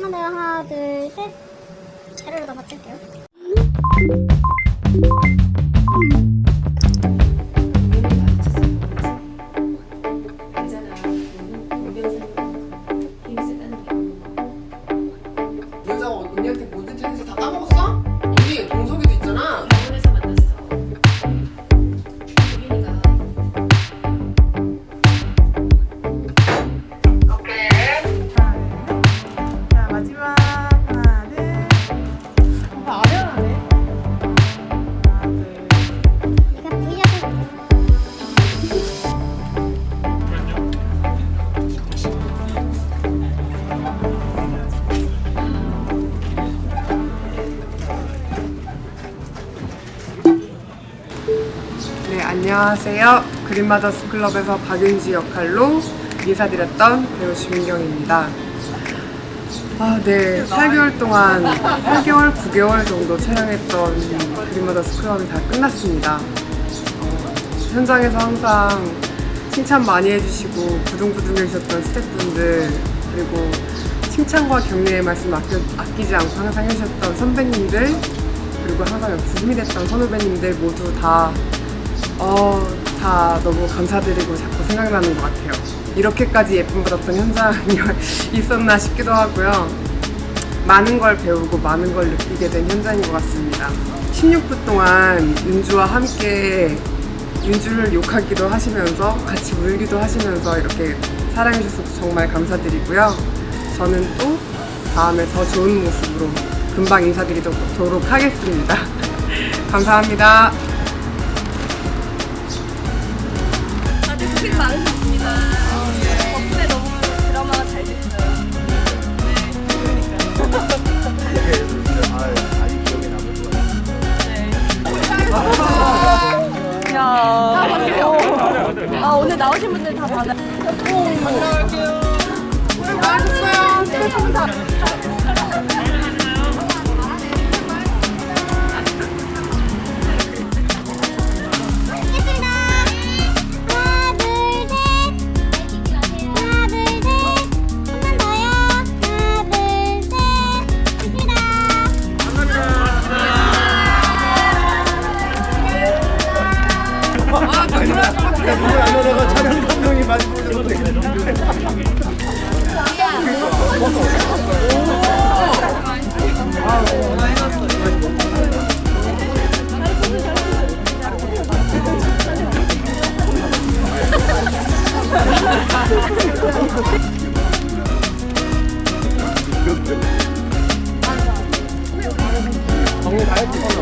더요. 하나, 둘, 셋. 자료를 더 맞출게요. 언니한테 모든 찬스 다 까먹었어? 안녕하세요. 그린마더스 클럽에서 박윤지 역할로 인사드렸던 배우 주민경입니다. 아, 네. 8개월 동안, 8개월, 9개월 정도 촬영했던 그린마더스 클럽이 다 끝났습니다. 어, 현장에서 항상 칭찬 많이 해주시고 부둥부둥해주셨던 스태프분들 그리고 칭찬과 격려의 말씀 아껴, 아끼지 않고 항상 해주셨던 선배님들 그리고 항상 옆에 힘이 됐던 선후배님들 모두 다 어, 다 너무 감사드리고 자꾸 생각나는 것 같아요. 이렇게까지 예쁨 받았던 현장이 있었나 싶기도 하고요. 많은 걸 배우고 많은 걸 느끼게 된 현장인 것 같습니다. 16분 동안 윤주와 함께 윤주를 욕하기도 하시면서 같이 울기도 하시면서 이렇게 사랑해주셔서 정말 감사드리고요. 저는 또 다음에 더 좋은 모습으로 금방 인사드리도록 하겠습니다. 감사합니다. 고생 많으셨습니다. 덕분에 너무 드라마가 잘 됐어요. 네, 야. 아, 오늘 나오신 분들 다 받아. 하겠습니다. 그러니까 안 열어가 촬영 감독이 많이 보셔서 방금 다 했지